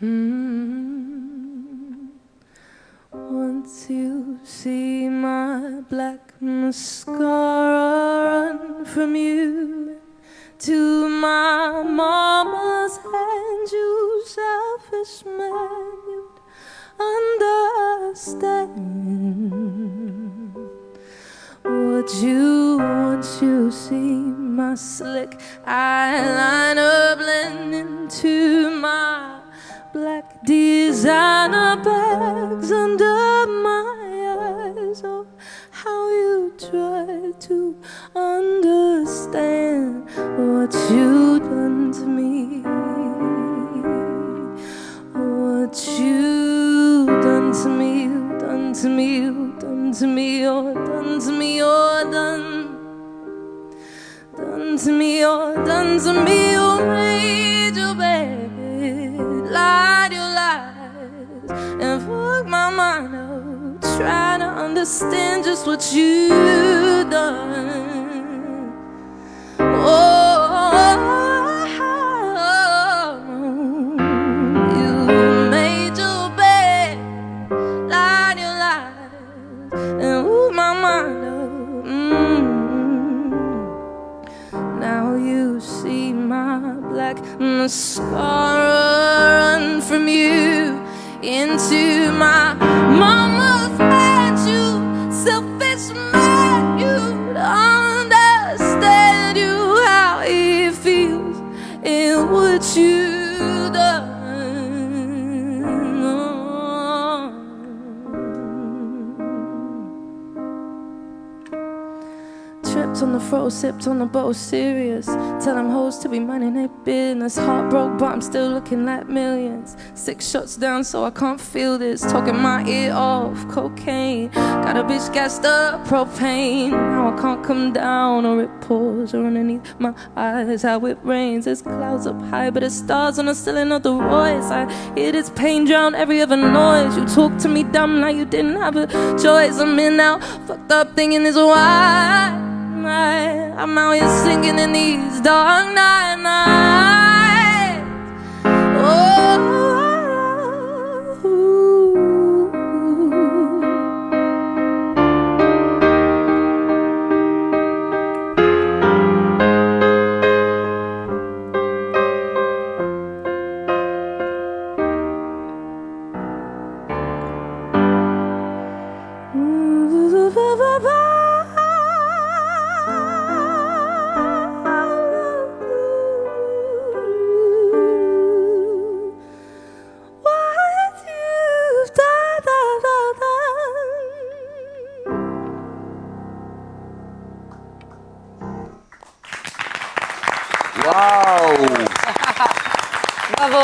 Mm. Once you see my black mascara run from you to my mama's hand, you selfish man, you'd understand. Would you once you see my slick eyeliner blend into my black designer bags under my eyes? Oh, how you try to understand what you done to me. What you done to me, done to me, done to me, you're done to me, you're done. Done to me, you're done to me, you made your lies, and fuck my mind up, trying to understand just what you've done. Black mascara run from you into my mama's hand. You selfish man, you understand you how it feels in what you done. Tripped on the fro, sipped on the boat, serious. Tell them hoes to be minding their business. Heart broke, but I'm still looking like millions. Six shots down, so I can't feel this. Talking my ear off, cocaine. Got a bitch gassed up, propane. Now I can't come down, or it pours, or underneath my eyes. How it rains, there's clouds up high, but there's stars on the ceiling of the Royce. I hear this pain drown every other noise. You talk to me dumb like you didn't have a choice. I'm in now, fucked up thinking is why. I'm out here singing in these dark night nights. Oh. What Uau! Bravo,